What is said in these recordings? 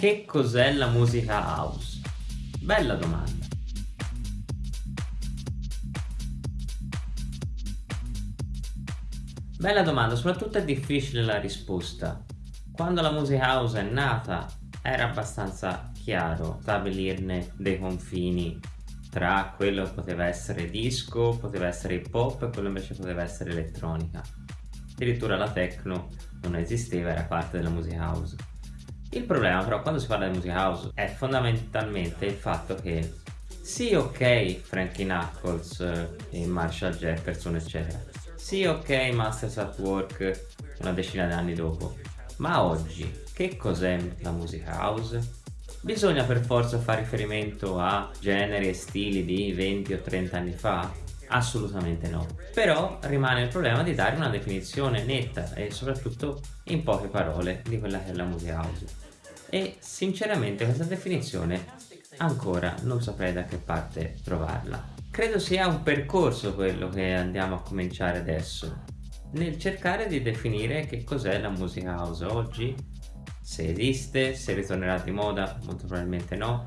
Che cos'è la musica house? Bella domanda. Bella domanda, soprattutto è difficile la risposta. Quando la musica house è nata era abbastanza chiaro stabilirne dei confini tra quello che poteva essere disco, poteva essere hip hop e quello invece poteva essere elettronica. Addirittura la techno non esisteva, era parte della musica house. Il problema però quando si parla di musica house è fondamentalmente il fatto che sì ok Frankie Knuckles e Marshall Jefferson eccetera sì ok Masters at Work una decina di anni dopo ma oggi che cos'è la musica house? Bisogna per forza fare riferimento a generi e stili di 20 o 30 anni fa? Assolutamente no. Però rimane il problema di dare una definizione netta e soprattutto in poche parole di quella che è la musica house. E sinceramente questa definizione ancora non saprei da che parte trovarla. Credo sia un percorso quello che andiamo a cominciare adesso, nel cercare di definire che cos'è la musica house oggi se esiste, se ritornerà di moda, molto probabilmente no,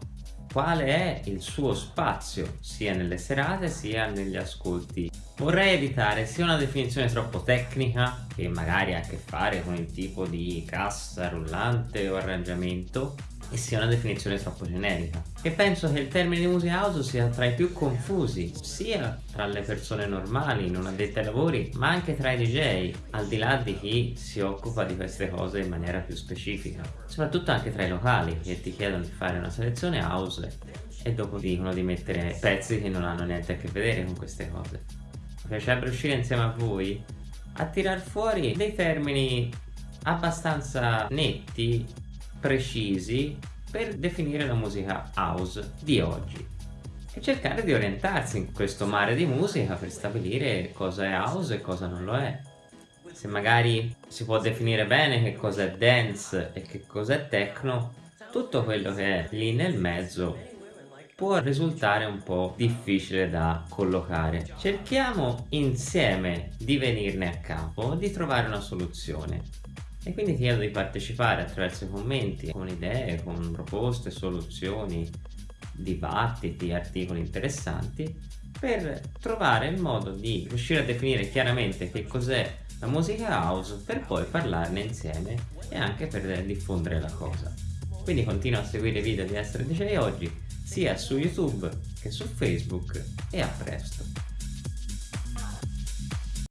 quale è il suo spazio sia nelle serate sia negli ascolti. Vorrei evitare sia una definizione troppo tecnica che magari ha a che fare con il tipo di cassa rullante o arrangiamento e sia una definizione troppo generica. E penso che il termine music house sia tra i più confusi, sia tra le persone normali, non addette ai lavori, ma anche tra i DJ, al di là di chi si occupa di queste cose in maniera più specifica. Soprattutto anche tra i locali, che ti chiedono di fare una selezione house e dopo dicono di mettere pezzi che non hanno niente a che vedere con queste cose. Mi piacerebbe riuscire insieme a voi a tirar fuori dei termini abbastanza netti precisi per definire la musica house di oggi e cercare di orientarsi in questo mare di musica per stabilire cosa è house e cosa non lo è se magari si può definire bene che cosa è dance e che cosa è techno tutto quello che è lì nel mezzo può risultare un po' difficile da collocare. Cerchiamo insieme di venirne a capo, di trovare una soluzione e quindi ti chiedo di partecipare attraverso i commenti con idee, con proposte, soluzioni, dibattiti, articoli interessanti per trovare il modo di riuscire a definire chiaramente che cos'è la musica house per poi parlarne insieme e anche per diffondere la cosa. Quindi continua a seguire i video di Essere DJ oggi sia su YouTube che su Facebook e a presto!